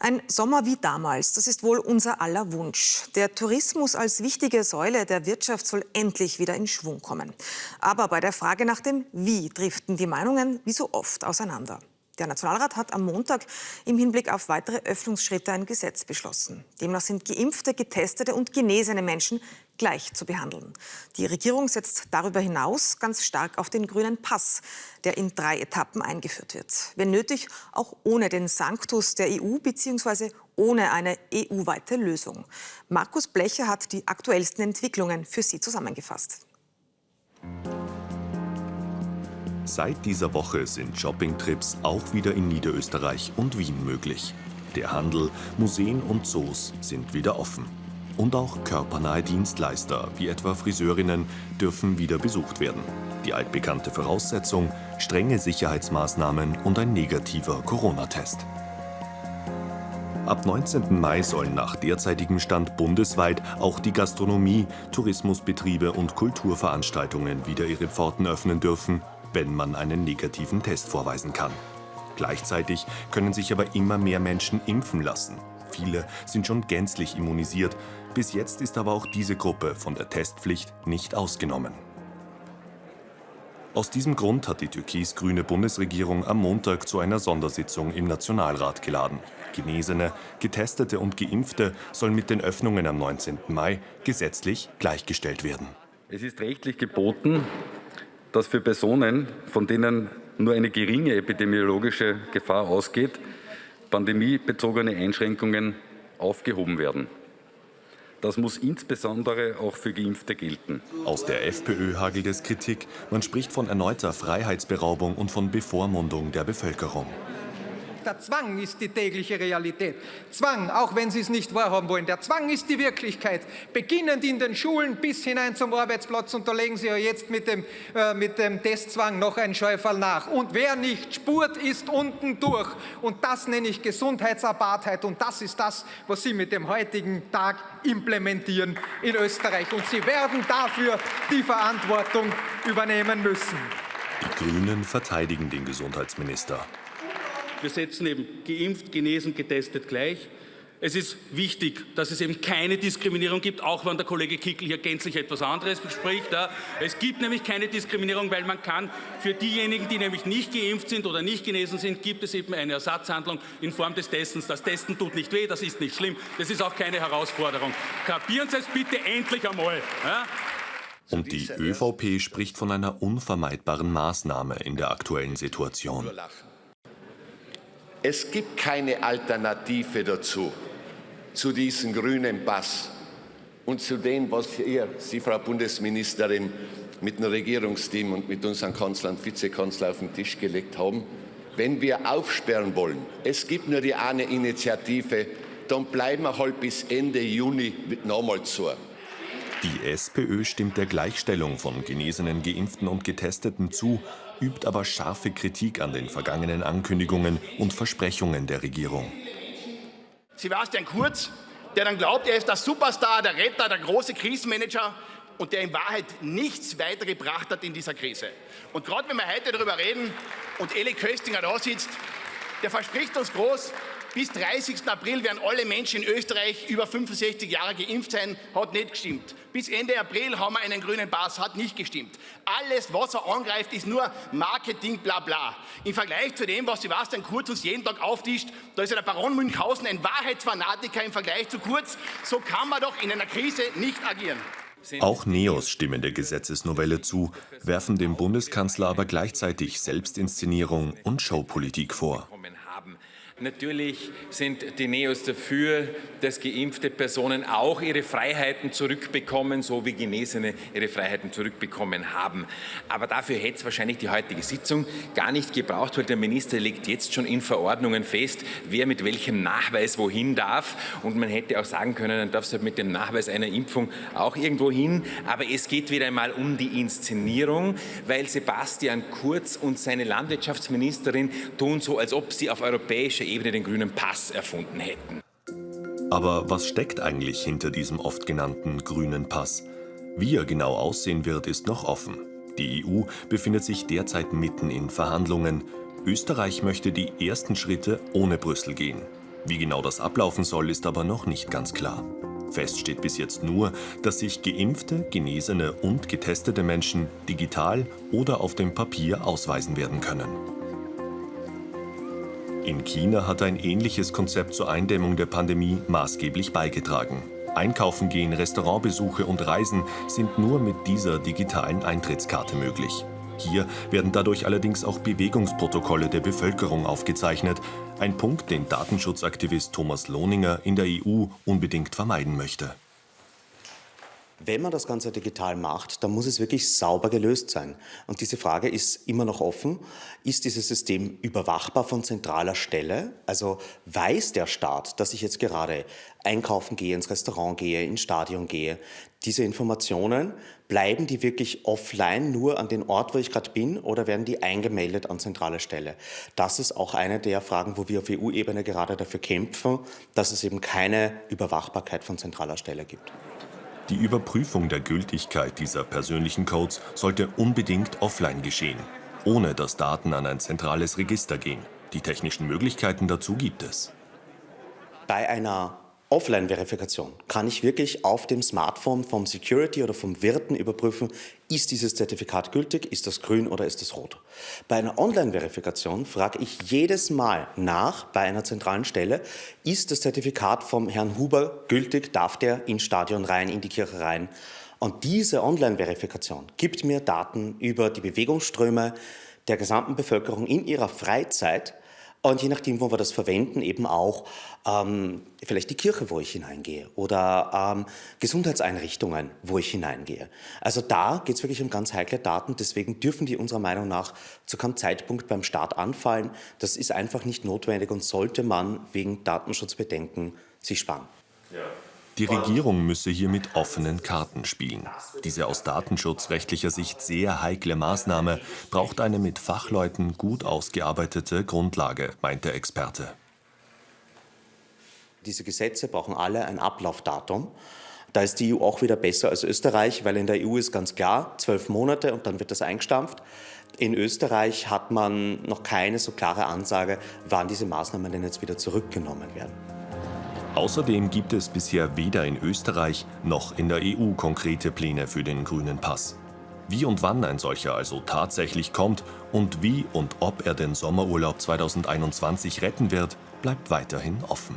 Ein Sommer wie damals, das ist wohl unser aller Wunsch. Der Tourismus als wichtige Säule der Wirtschaft soll endlich wieder in Schwung kommen. Aber bei der Frage nach dem Wie driften die Meinungen wie so oft auseinander. Der Nationalrat hat am Montag im Hinblick auf weitere Öffnungsschritte ein Gesetz beschlossen. Demnach sind geimpfte, getestete und genesene Menschen gleich zu behandeln. Die Regierung setzt darüber hinaus ganz stark auf den grünen Pass, der in drei Etappen eingeführt wird. Wenn nötig, auch ohne den Sanctus der EU bzw. ohne eine EU-weite Lösung. Markus Blecher hat die aktuellsten Entwicklungen für Sie zusammengefasst. Seit dieser Woche sind Shoppingtrips auch wieder in Niederösterreich und Wien möglich. Der Handel, Museen und Zoos sind wieder offen. Und auch körpernahe Dienstleister, wie etwa Friseurinnen, dürfen wieder besucht werden. Die altbekannte Voraussetzung, strenge Sicherheitsmaßnahmen und ein negativer Corona-Test. Ab 19. Mai sollen nach derzeitigem Stand bundesweit auch die Gastronomie, Tourismusbetriebe und Kulturveranstaltungen wieder ihre Pforten öffnen dürfen wenn man einen negativen Test vorweisen kann. Gleichzeitig können sich aber immer mehr Menschen impfen lassen. Viele sind schon gänzlich immunisiert. Bis jetzt ist aber auch diese Gruppe von der Testpflicht nicht ausgenommen. Aus diesem Grund hat die türkis-grüne Bundesregierung am Montag zu einer Sondersitzung im Nationalrat geladen. Genesene, Getestete und Geimpfte sollen mit den Öffnungen am 19. Mai gesetzlich gleichgestellt werden. Es ist rechtlich geboten, dass für Personen, von denen nur eine geringe epidemiologische Gefahr ausgeht, pandemiebezogene Einschränkungen aufgehoben werden. Das muss insbesondere auch für Geimpfte gelten. Aus der FPÖ hagelt es Kritik. Man spricht von erneuter Freiheitsberaubung und von Bevormundung der Bevölkerung der Zwang ist die tägliche Realität. Zwang, auch wenn Sie es nicht wahrhaben wollen, der Zwang ist die Wirklichkeit. Beginnend in den Schulen bis hinein zum Arbeitsplatz und da legen Sie ja jetzt mit dem, äh, mit dem Testzwang noch einen Scheufall nach. Und wer nicht spurt, ist unten durch. Und das nenne ich Gesundheitsapartheit und das ist das, was Sie mit dem heutigen Tag implementieren in Österreich. Und Sie werden dafür die Verantwortung übernehmen müssen. Die Grünen verteidigen den Gesundheitsminister. Wir setzen eben geimpft, genesen, getestet gleich. Es ist wichtig, dass es eben keine Diskriminierung gibt, auch wenn der Kollege Kickel hier gänzlich etwas anderes spricht. Es gibt nämlich keine Diskriminierung, weil man kann für diejenigen, die nämlich nicht geimpft sind oder nicht genesen sind, gibt es eben eine Ersatzhandlung in Form des Testens. Das Testen tut nicht weh, das ist nicht schlimm, das ist auch keine Herausforderung. Kapieren Sie es bitte endlich einmal. Und die ÖVP spricht von einer unvermeidbaren Maßnahme in der aktuellen Situation. Es gibt keine Alternative dazu, zu diesem grünen Pass und zu dem, was ihr, Sie, Frau Bundesministerin, mit dem Regierungsteam und mit unserem Kanzler und Vizekanzler auf den Tisch gelegt haben. Wenn wir aufsperren wollen, es gibt nur die eine Initiative, dann bleiben wir halt bis Ende Juni nochmal zu. Die SPÖ stimmt der Gleichstellung von Genesenen, Geimpften und Getesteten zu, übt aber scharfe Kritik an den vergangenen Ankündigungen und Versprechungen der Regierung. Sebastian Kurz, der dann glaubt, er ist der Superstar, der Retter, der große Krisenmanager und der in Wahrheit nichts weitergebracht hat in dieser Krise. Und gerade wenn wir heute darüber reden und Eli Köstinger da sitzt, der verspricht uns groß, bis 30. April werden alle Menschen in Österreich über 65 Jahre geimpft sein. Hat nicht gestimmt. Bis Ende April haben wir einen grünen Pass. Hat nicht gestimmt. Alles, was er angreift, ist nur Marketing, bla bla. Im Vergleich zu dem, was Sebastian Kurz uns jeden Tag auftischt, da ist ja der Baron Münchhausen ein Wahrheitsfanatiker im Vergleich zu Kurz. So kann man doch in einer Krise nicht agieren. Auch Neos stimmen der Gesetzesnovelle zu, werfen dem Bundeskanzler aber gleichzeitig Selbstinszenierung und Showpolitik vor. Natürlich sind die Neos dafür, dass geimpfte Personen auch ihre Freiheiten zurückbekommen, so wie Genesene ihre Freiheiten zurückbekommen haben. Aber dafür hätte es wahrscheinlich die heutige Sitzung gar nicht gebraucht, weil der Minister legt jetzt schon in Verordnungen fest, wer mit welchem Nachweis wohin darf. Und man hätte auch sagen können, dann darf es halt mit dem Nachweis einer Impfung auch irgendwo hin. Aber es geht wieder einmal um die Inszenierung, weil Sebastian Kurz und seine Landwirtschaftsministerin tun so, als ob sie auf europäischer Ebene den grünen Pass erfunden hätten. Aber was steckt eigentlich hinter diesem oft genannten grünen Pass? Wie er genau aussehen wird, ist noch offen. Die EU befindet sich derzeit mitten in Verhandlungen. Österreich möchte die ersten Schritte ohne Brüssel gehen. Wie genau das ablaufen soll, ist aber noch nicht ganz klar. Fest steht bis jetzt nur, dass sich geimpfte, genesene und getestete Menschen digital oder auf dem Papier ausweisen werden können. In China hat ein ähnliches Konzept zur Eindämmung der Pandemie maßgeblich beigetragen. Einkaufen gehen, Restaurantbesuche und Reisen sind nur mit dieser digitalen Eintrittskarte möglich. Hier werden dadurch allerdings auch Bewegungsprotokolle der Bevölkerung aufgezeichnet. Ein Punkt, den Datenschutzaktivist Thomas Lohninger in der EU unbedingt vermeiden möchte. Wenn man das Ganze digital macht, dann muss es wirklich sauber gelöst sein. Und diese Frage ist immer noch offen. Ist dieses System überwachbar von zentraler Stelle? Also weiß der Staat, dass ich jetzt gerade einkaufen gehe, ins Restaurant gehe, ins Stadion gehe? Diese Informationen, bleiben die wirklich offline nur an den Ort, wo ich gerade bin, oder werden die eingemeldet an zentraler Stelle? Das ist auch eine der Fragen, wo wir auf EU-Ebene gerade dafür kämpfen, dass es eben keine Überwachbarkeit von zentraler Stelle gibt. Die Überprüfung der Gültigkeit dieser persönlichen Codes sollte unbedingt offline geschehen, ohne dass Daten an ein zentrales Register gehen. Die technischen Möglichkeiten dazu gibt es. Bei einer Offline-Verifikation kann ich wirklich auf dem Smartphone vom Security oder vom Wirten überprüfen, ist dieses Zertifikat gültig, ist das grün oder ist das rot. Bei einer Online-Verifikation frage ich jedes Mal nach bei einer zentralen Stelle, ist das Zertifikat vom Herrn Huber gültig, darf der ins Stadion rein, in die Kirche rein. Und diese Online-Verifikation gibt mir Daten über die Bewegungsströme der gesamten Bevölkerung in ihrer Freizeit, und je nachdem, wo wir das verwenden, eben auch ähm, vielleicht die Kirche, wo ich hineingehe oder ähm, Gesundheitseinrichtungen, wo ich hineingehe. Also da geht es wirklich um ganz heikle Daten. Deswegen dürfen die unserer Meinung nach zu keinem Zeitpunkt beim Staat anfallen. Das ist einfach nicht notwendig und sollte man wegen Datenschutzbedenken sich sparen. Ja. Die Regierung müsse hier mit offenen Karten spielen. Diese aus datenschutzrechtlicher Sicht sehr heikle Maßnahme braucht eine mit Fachleuten gut ausgearbeitete Grundlage, meint der Experte. Diese Gesetze brauchen alle ein Ablaufdatum. Da ist die EU auch wieder besser als Österreich, weil in der EU ist ganz klar, zwölf Monate und dann wird das eingestampft. In Österreich hat man noch keine so klare Ansage, wann diese Maßnahmen denn jetzt wieder zurückgenommen werden. Außerdem gibt es bisher weder in Österreich noch in der EU konkrete Pläne für den grünen Pass. Wie und wann ein solcher also tatsächlich kommt und wie und ob er den Sommerurlaub 2021 retten wird, bleibt weiterhin offen.